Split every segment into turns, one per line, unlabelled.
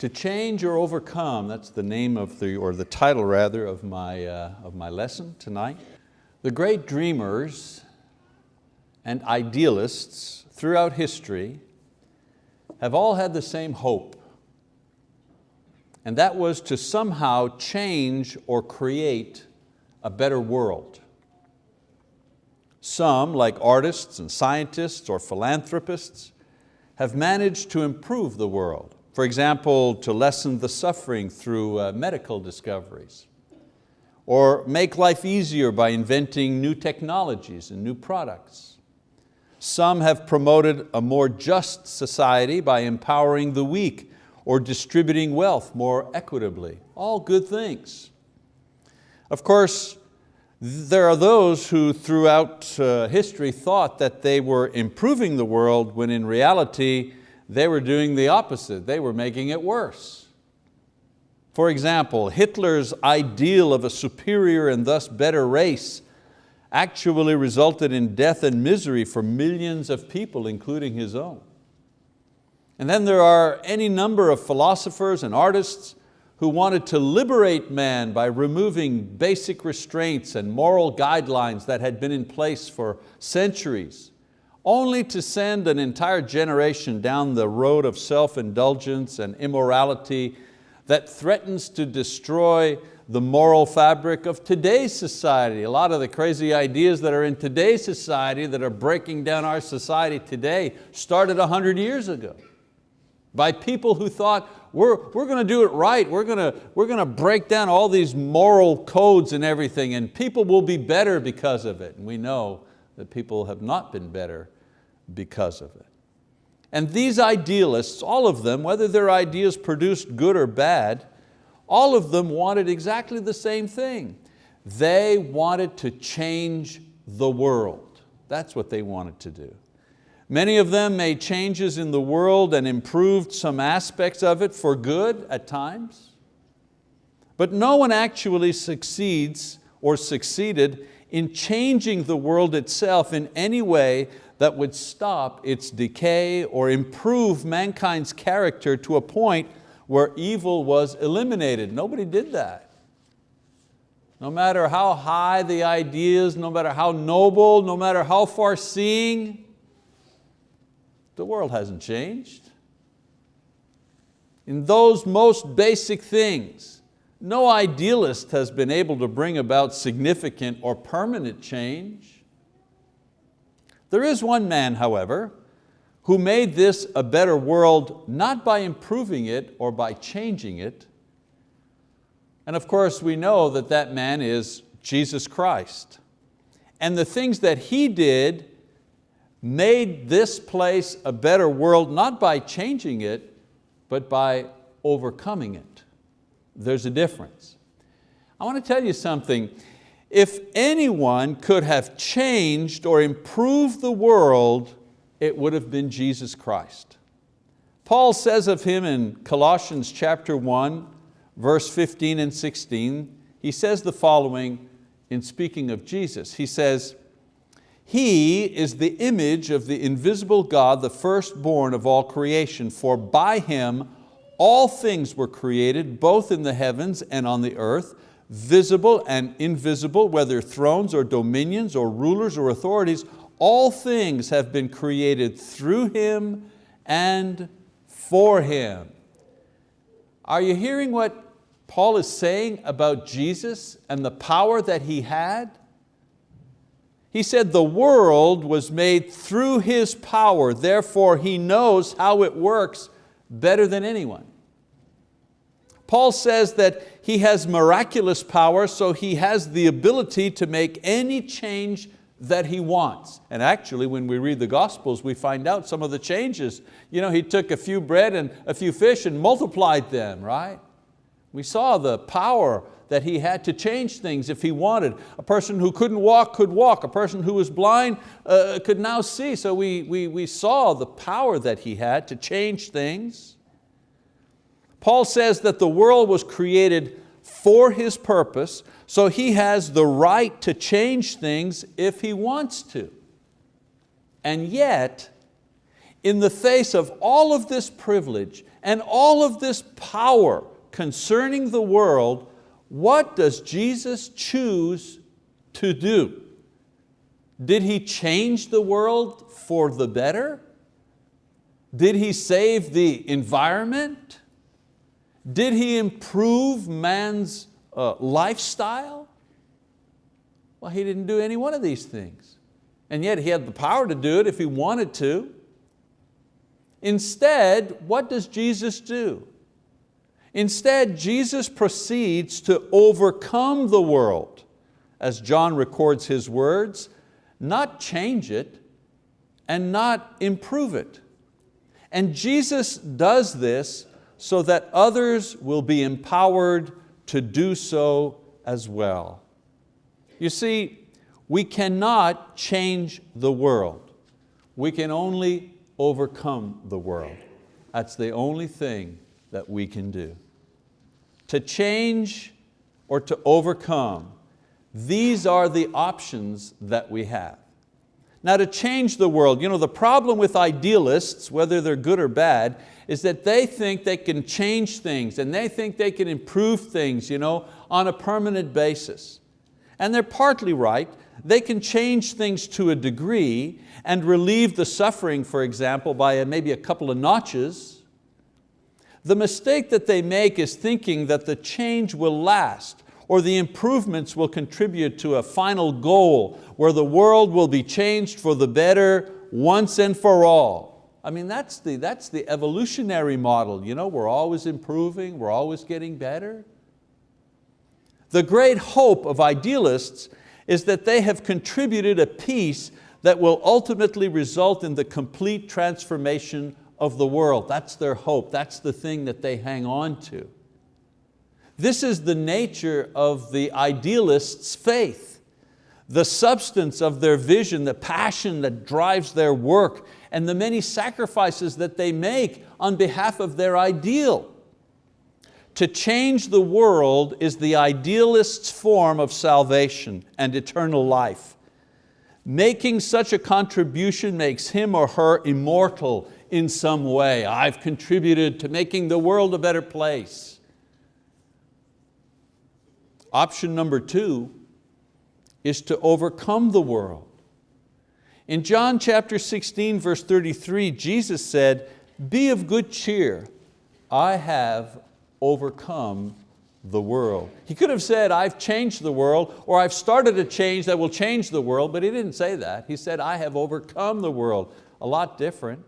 To change or overcome, that's the name of the, or the title rather, of my, uh, of my lesson tonight. The great dreamers and idealists throughout history have all had the same hope. And that was to somehow change or create a better world. Some, like artists and scientists or philanthropists, have managed to improve the world. For example, to lessen the suffering through uh, medical discoveries, or make life easier by inventing new technologies and new products. Some have promoted a more just society by empowering the weak or distributing wealth more equitably. All good things. Of course, there are those who throughout uh, history thought that they were improving the world when in reality they were doing the opposite. They were making it worse. For example, Hitler's ideal of a superior and thus better race actually resulted in death and misery for millions of people, including his own. And then there are any number of philosophers and artists who wanted to liberate man by removing basic restraints and moral guidelines that had been in place for centuries only to send an entire generation down the road of self-indulgence and immorality that threatens to destroy the moral fabric of today's society. A lot of the crazy ideas that are in today's society that are breaking down our society today started a hundred years ago by people who thought, we're, we're going to do it right, we're going, to, we're going to break down all these moral codes and everything and people will be better because of it. And we know that people have not been better because of it. And these idealists, all of them, whether their ideas produced good or bad, all of them wanted exactly the same thing. They wanted to change the world. That's what they wanted to do. Many of them made changes in the world and improved some aspects of it for good at times. But no one actually succeeds or succeeded in changing the world itself in any way that would stop its decay or improve mankind's character to a point where evil was eliminated. Nobody did that. No matter how high the ideas, no matter how noble, no matter how far seeing, the world hasn't changed. In those most basic things, no idealist has been able to bring about significant or permanent change. There is one man, however, who made this a better world not by improving it or by changing it. And of course we know that that man is Jesus Christ. And the things that He did made this place a better world not by changing it, but by overcoming it there's a difference. I want to tell you something. If anyone could have changed or improved the world, it would have been Jesus Christ. Paul says of Him in Colossians chapter 1, verse 15 and 16, he says the following in speaking of Jesus. He says, He is the image of the invisible God, the firstborn of all creation, for by Him all things were created, both in the heavens and on the earth, visible and invisible, whether thrones or dominions or rulers or authorities, all things have been created through Him and for Him. Are you hearing what Paul is saying about Jesus and the power that He had? He said the world was made through His power, therefore He knows how it works better than anyone. Paul says that he has miraculous power, so he has the ability to make any change that he wants. And actually, when we read the Gospels, we find out some of the changes. You know, he took a few bread and a few fish and multiplied them, right? We saw the power that he had to change things if he wanted. A person who couldn't walk could walk. A person who was blind uh, could now see. So we, we, we saw the power that he had to change things. Paul says that the world was created for His purpose, so He has the right to change things if He wants to. And yet, in the face of all of this privilege and all of this power concerning the world, what does Jesus choose to do? Did He change the world for the better? Did He save the environment? Did He improve man's uh, lifestyle? Well, He didn't do any one of these things. And yet He had the power to do it if He wanted to. Instead, what does Jesus do? Instead, Jesus proceeds to overcome the world, as John records his words, not change it and not improve it. And Jesus does this so that others will be empowered to do so as well. You see, we cannot change the world. We can only overcome the world. That's the only thing that we can do. To change or to overcome, these are the options that we have. Now to change the world, you know, the problem with idealists, whether they're good or bad, is that they think they can change things and they think they can improve things you know, on a permanent basis. And they're partly right. They can change things to a degree and relieve the suffering, for example, by maybe a couple of notches. The mistake that they make is thinking that the change will last or the improvements will contribute to a final goal where the world will be changed for the better once and for all. I mean, that's the, that's the evolutionary model. You know, we're always improving, we're always getting better. The great hope of idealists is that they have contributed a piece that will ultimately result in the complete transformation of the world. That's their hope, that's the thing that they hang on to. This is the nature of the idealist's faith, the substance of their vision, the passion that drives their work, and the many sacrifices that they make on behalf of their ideal. To change the world is the idealist's form of salvation and eternal life. Making such a contribution makes him or her immortal in some way. I've contributed to making the world a better place. Option number two is to overcome the world. In John chapter 16, verse 33, Jesus said, be of good cheer, I have overcome the world. He could have said, I've changed the world, or I've started a change that will change the world, but He didn't say that. He said, I have overcome the world. A lot different.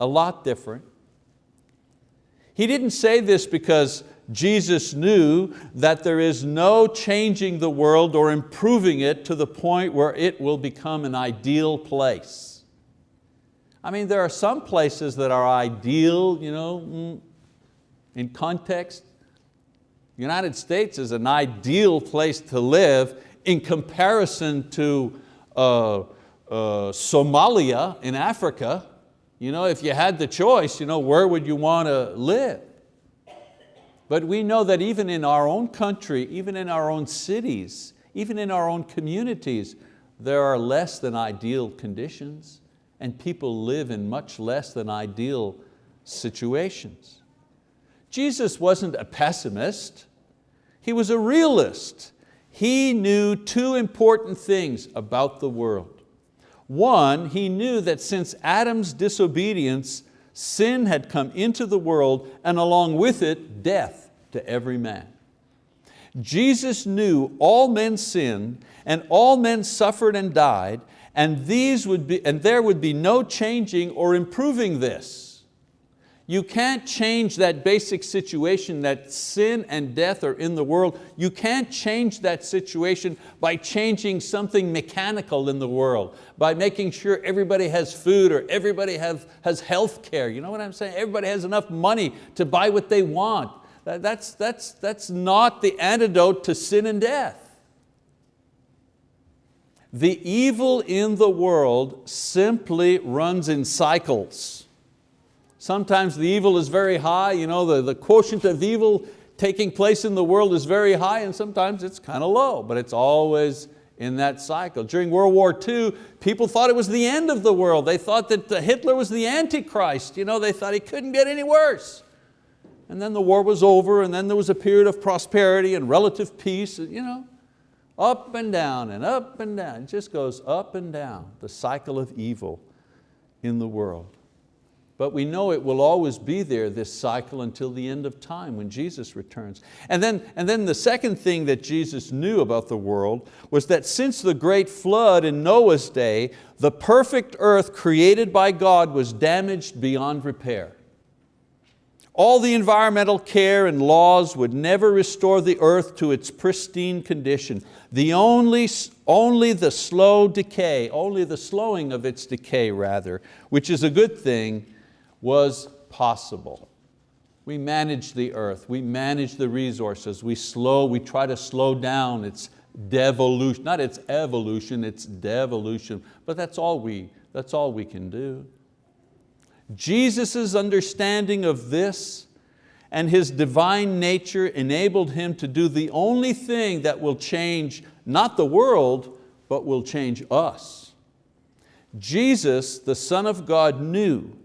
A lot different. He didn't say this because Jesus knew that there is no changing the world or improving it to the point where it will become an ideal place. I mean, there are some places that are ideal, you know, mm, in context. United States is an ideal place to live in comparison to uh, uh, Somalia in Africa. You know, if you had the choice, you know, where would you want to live? But we know that even in our own country, even in our own cities, even in our own communities, there are less than ideal conditions and people live in much less than ideal situations. Jesus wasn't a pessimist, He was a realist. He knew two important things about the world. One, he knew that since Adam's disobedience, sin had come into the world and along with it, death to every man. Jesus knew all men sinned and all men suffered and died and, these would be, and there would be no changing or improving this. You can't change that basic situation that sin and death are in the world. You can't change that situation by changing something mechanical in the world, by making sure everybody has food or everybody have, has health care. You know what I'm saying? Everybody has enough money to buy what they want. That's, that's, that's not the antidote to sin and death. The evil in the world simply runs in cycles. Sometimes the evil is very high, you know, the, the quotient of evil taking place in the world is very high and sometimes it's kind of low, but it's always in that cycle. During World War II, people thought it was the end of the world. They thought that Hitler was the Antichrist. You know, they thought he couldn't get any worse. And then the war was over and then there was a period of prosperity and relative peace. You know, up and down and up and down. It just goes up and down, the cycle of evil in the world. But we know it will always be there, this cycle, until the end of time when Jesus returns. And then, and then the second thing that Jesus knew about the world was that since the great flood in Noah's day, the perfect earth created by God was damaged beyond repair. All the environmental care and laws would never restore the earth to its pristine condition. The only, only the slow decay, only the slowing of its decay rather, which is a good thing, was possible. We manage the earth, we manage the resources, we slow, we try to slow down its devolution, not its evolution, its devolution, but that's all we, that's all we can do. Jesus' understanding of this and His divine nature enabled Him to do the only thing that will change not the world, but will change us. Jesus, the Son of God, knew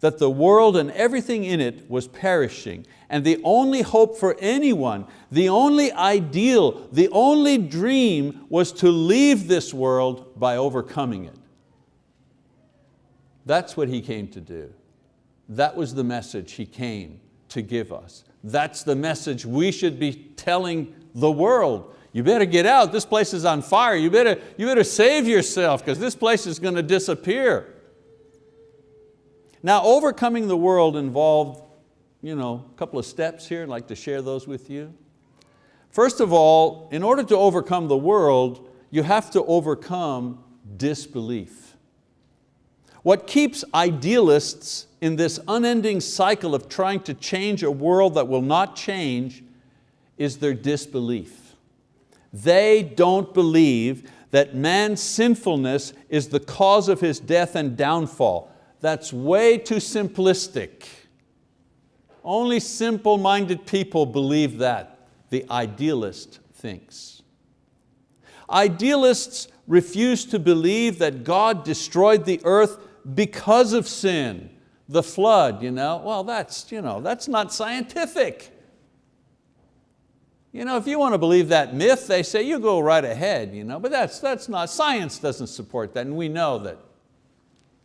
that the world and everything in it was perishing and the only hope for anyone, the only ideal, the only dream was to leave this world by overcoming it. That's what He came to do. That was the message He came to give us. That's the message we should be telling the world. You better get out, this place is on fire. You better, you better save yourself because this place is going to disappear. Now overcoming the world involved you know, a couple of steps here, I'd like to share those with you. First of all, in order to overcome the world, you have to overcome disbelief. What keeps idealists in this unending cycle of trying to change a world that will not change is their disbelief. They don't believe that man's sinfulness is the cause of his death and downfall. That's way too simplistic. Only simple-minded people believe that, the idealist thinks. Idealists refuse to believe that God destroyed the earth because of sin, the flood, you know, well that's, you know, that's not scientific. You know, if you want to believe that myth, they say you go right ahead, you know, but that's, that's not, science doesn't support that and we know that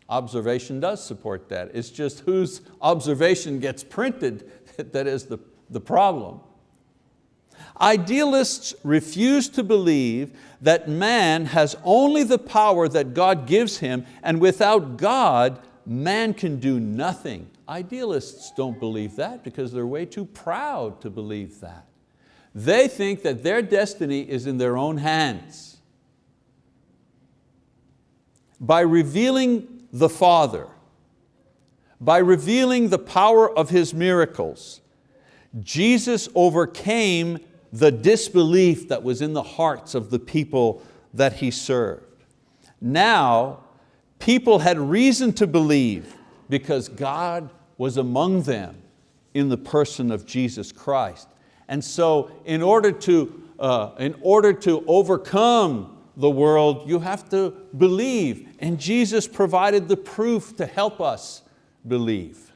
observation does support that. It's just whose observation gets printed that is the, the problem. Idealists refuse to believe that man has only the power that God gives him and without God, man can do nothing. Idealists don't believe that because they're way too proud to believe that. They think that their destiny is in their own hands. By revealing the Father, by revealing the power of His miracles, Jesus overcame the disbelief that was in the hearts of the people that He served. Now, people had reason to believe because God was among them in the person of Jesus Christ. And so in order to, uh, in order to overcome the world, you have to believe. And Jesus provided the proof to help us believe.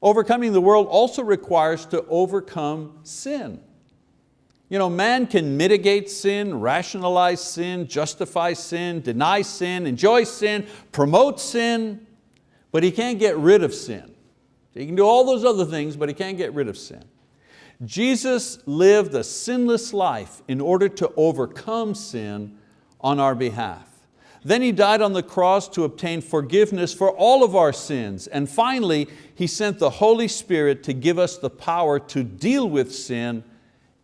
Overcoming the world also requires to overcome sin. You know, man can mitigate sin, rationalize sin, justify sin, deny sin, enjoy sin, promote sin, but he can't get rid of sin. He can do all those other things, but he can't get rid of sin. Jesus lived a sinless life in order to overcome sin on our behalf. Then He died on the cross to obtain forgiveness for all of our sins. And finally, He sent the Holy Spirit to give us the power to deal with sin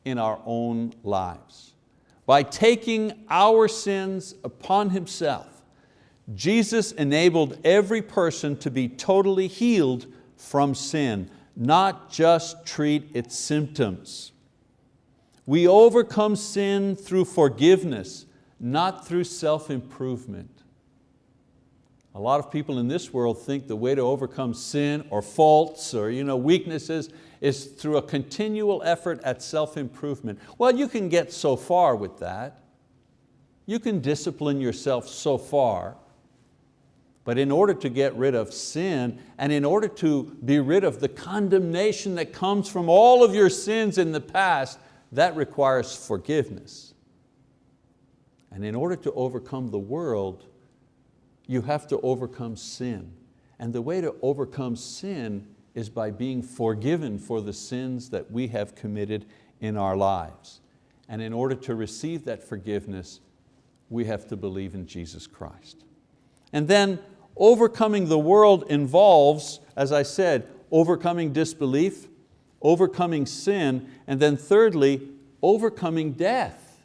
in our own lives. By taking our sins upon Himself, Jesus enabled every person to be totally healed from sin, not just treat its symptoms. We overcome sin through forgiveness, not through self-improvement. A lot of people in this world think the way to overcome sin or faults or you know, weaknesses is through a continual effort at self-improvement. Well, you can get so far with that. You can discipline yourself so far, but in order to get rid of sin and in order to be rid of the condemnation that comes from all of your sins in the past, that requires forgiveness. And in order to overcome the world, you have to overcome sin. And the way to overcome sin is by being forgiven for the sins that we have committed in our lives. And in order to receive that forgiveness, we have to believe in Jesus Christ. And then overcoming the world involves, as I said, overcoming disbelief, overcoming sin, and then thirdly, overcoming death.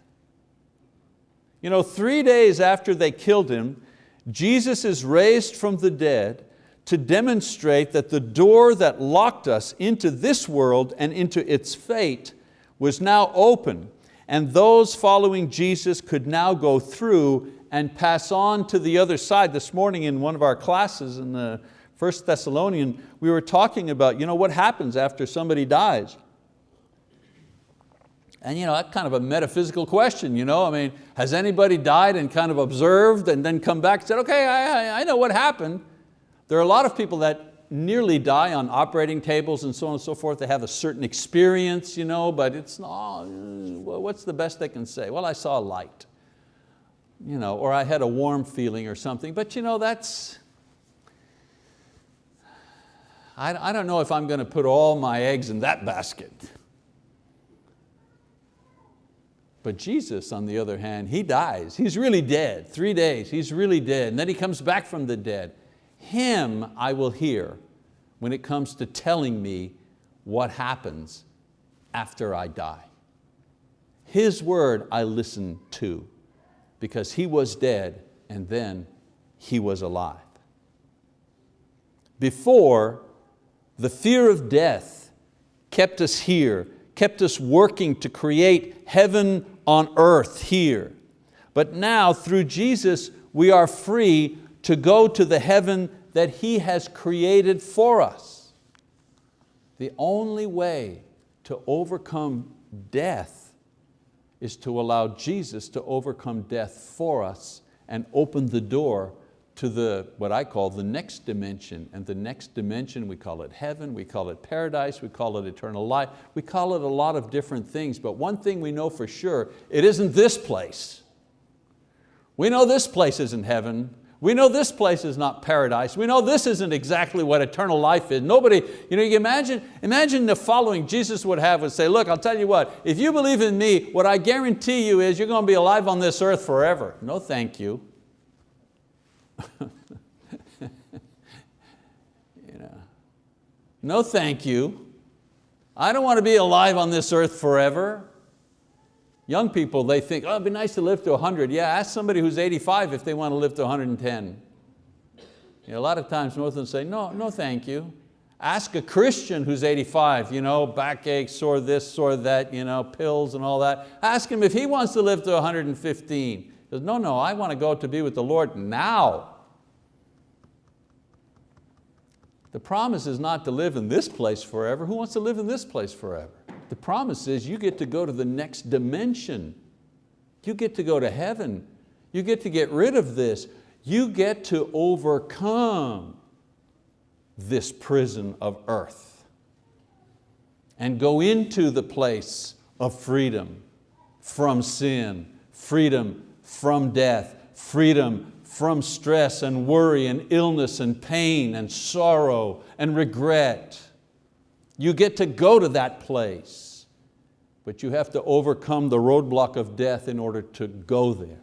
You know, three days after they killed Him, Jesus is raised from the dead to demonstrate that the door that locked us into this world and into its fate was now open and those following Jesus could now go through and pass on to the other side. This morning in one of our classes in the First Thessalonian, we were talking about you know, what happens after somebody dies. And you know, that's kind of a metaphysical question. You know? I mean, has anybody died and kind of observed and then come back and said, okay, I, I know what happened. There are a lot of people that nearly die on operating tables and so on and so forth. They have a certain experience, you know, but it's not, what's the best they can say? Well, I saw a light, you know, or I had a warm feeling or something, but you know, that's, I, I don't know if I'm going to put all my eggs in that basket. But Jesus, on the other hand, He dies. He's really dead, three days, He's really dead. And then He comes back from the dead. Him I will hear when it comes to telling me what happens after I die. His word I listen to because He was dead and then He was alive. Before, the fear of death kept us here, kept us working to create heaven on earth here. But now through Jesus, we are free to go to the heaven that He has created for us. The only way to overcome death is to allow Jesus to overcome death for us and open the door to the, what I call the next dimension. And the next dimension, we call it heaven, we call it paradise, we call it eternal life, we call it a lot of different things, but one thing we know for sure, it isn't this place. We know this place isn't heaven, we know this place is not paradise. We know this isn't exactly what eternal life is. Nobody, you know, you imagine, imagine the following Jesus would have would say, look, I'll tell you what, if you believe in me, what I guarantee you is you're going to be alive on this earth forever. No thank you. you know, no thank you. I don't want to be alive on this earth forever. Young people, they think, oh, it'd be nice to live to 100. Yeah, ask somebody who's 85 if they want to live to 110. You know, a lot of times most of them say, no, no thank you. Ask a Christian who's 85, you know, backache, sore this, sore that, you know, pills and all that. Ask him if he wants to live to 115. He says, no, no, I want to go to be with the Lord now. The promise is not to live in this place forever. Who wants to live in this place forever? The promise is you get to go to the next dimension. You get to go to heaven. You get to get rid of this. You get to overcome this prison of earth and go into the place of freedom from sin, freedom from death, freedom from stress and worry and illness and pain and sorrow and regret. You get to go to that place, but you have to overcome the roadblock of death in order to go there.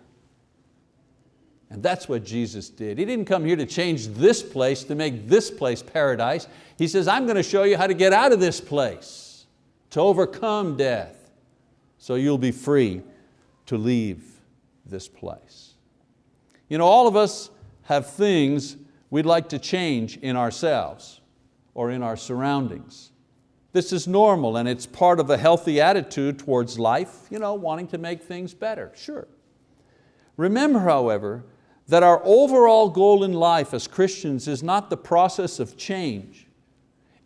And that's what Jesus did. He didn't come here to change this place, to make this place paradise. He says, I'm going to show you how to get out of this place, to overcome death, so you'll be free to leave this place. You know, all of us have things we'd like to change in ourselves or in our surroundings. This is normal and it's part of a healthy attitude towards life, you know, wanting to make things better, sure. Remember, however, that our overall goal in life as Christians is not the process of change,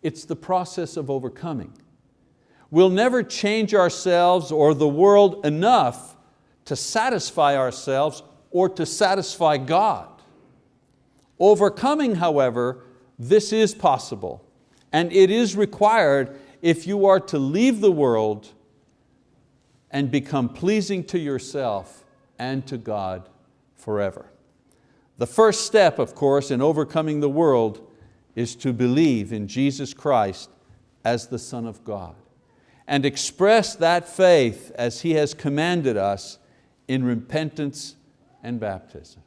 it's the process of overcoming. We'll never change ourselves or the world enough to satisfy ourselves or to satisfy God. Overcoming, however, this is possible and it is required if you are to leave the world and become pleasing to yourself and to God forever. The first step, of course, in overcoming the world is to believe in Jesus Christ as the Son of God and express that faith as He has commanded us in repentance and baptism.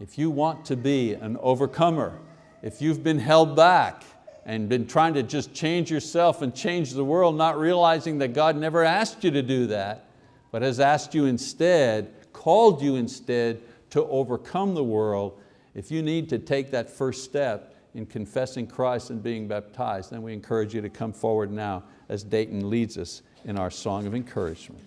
If you want to be an overcomer, if you've been held back and been trying to just change yourself and change the world, not realizing that God never asked you to do that, but has asked you instead, called you instead to overcome the world, if you need to take that first step in confessing Christ and being baptized, then we encourage you to come forward now as Dayton leads us in our song of encouragement.